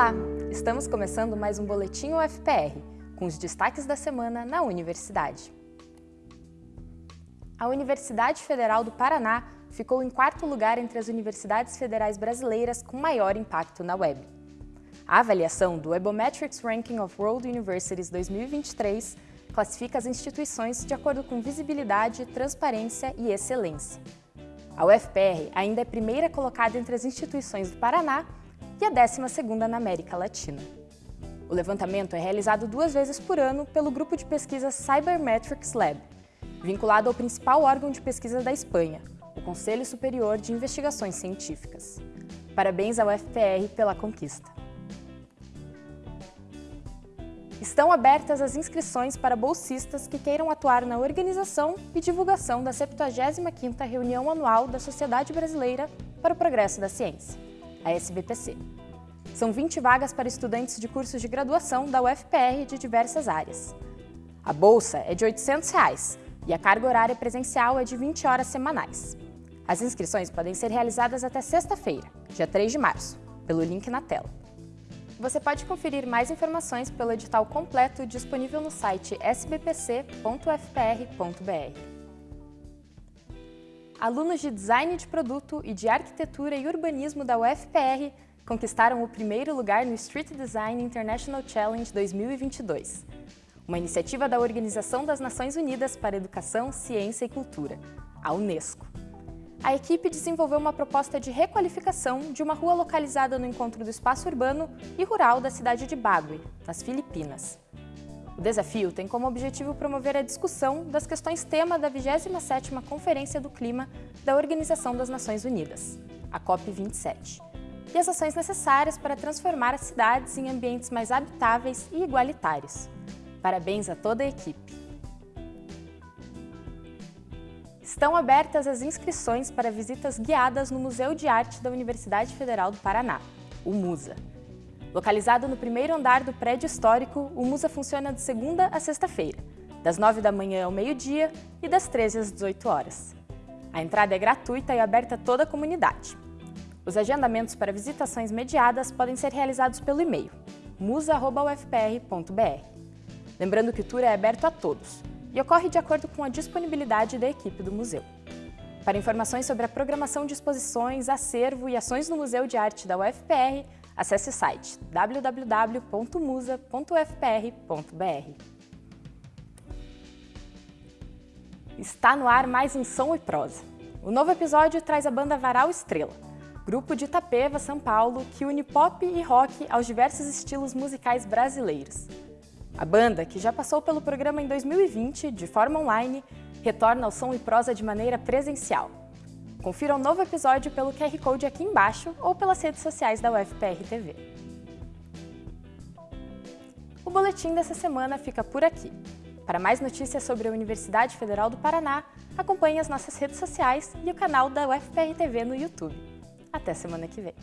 Olá! Estamos começando mais um Boletim UFPR, com os destaques da semana na universidade. A Universidade Federal do Paraná ficou em quarto lugar entre as universidades federais brasileiras com maior impacto na web. A avaliação do Webometrics Ranking of World Universities 2023 classifica as instituições de acordo com visibilidade, transparência e excelência. A UFPR ainda é primeira colocada entre as instituições do Paraná e a 12ª na América Latina. O levantamento é realizado duas vezes por ano pelo grupo de pesquisa Cybermetrics Lab, vinculado ao principal órgão de pesquisa da Espanha, o Conselho Superior de Investigações Científicas. Parabéns ao UFPR pela conquista. Estão abertas as inscrições para bolsistas que queiram atuar na organização e divulgação da 75ª Reunião Anual da Sociedade Brasileira para o Progresso da Ciência a SBPC. São 20 vagas para estudantes de cursos de graduação da UFPR de diversas áreas. A bolsa é de 800 reais, e a carga horária presencial é de 20 horas semanais. As inscrições podem ser realizadas até sexta-feira, dia 3 de março, pelo link na tela. Você pode conferir mais informações pelo edital completo disponível no site sbpc.fpr.br. Alunos de Design de Produto e de Arquitetura e Urbanismo da UFPR conquistaram o primeiro lugar no Street Design International Challenge 2022, uma iniciativa da Organização das Nações Unidas para Educação, Ciência e Cultura, a Unesco. A equipe desenvolveu uma proposta de requalificação de uma rua localizada no encontro do espaço urbano e rural da cidade de Baguio, nas Filipinas. O desafio tem como objetivo promover a discussão das questões tema da 27ª Conferência do Clima da Organização das Nações Unidas, a COP27, e as ações necessárias para transformar as cidades em ambientes mais habitáveis e igualitários. Parabéns a toda a equipe! Estão abertas as inscrições para visitas guiadas no Museu de Arte da Universidade Federal do Paraná, o MUSA. Localizado no primeiro andar do prédio histórico, o Musa funciona de segunda a sexta-feira, das 9 da manhã ao meio-dia e das 13 às 18 horas. A entrada é gratuita e aberta a toda a comunidade. Os agendamentos para visitações mediadas podem ser realizados pelo e-mail musa.ufpr.br. Lembrando que o tour é aberto a todos e ocorre de acordo com a disponibilidade da equipe do museu. Para informações sobre a programação de exposições, acervo e ações no Museu de Arte da UFPR, Acesse o site www.musa.ufpr.br. Está no ar mais um Som e Prosa. O novo episódio traz a banda Varal Estrela, grupo de Itapeva, São Paulo, que une pop e rock aos diversos estilos musicais brasileiros. A banda, que já passou pelo programa em 2020, de forma online, retorna ao Som e Prosa de maneira presencial. Confira um novo episódio pelo QR Code aqui embaixo ou pelas redes sociais da UFPR TV. O boletim dessa semana fica por aqui. Para mais notícias sobre a Universidade Federal do Paraná, acompanhe as nossas redes sociais e o canal da UFPR TV no YouTube. Até semana que vem!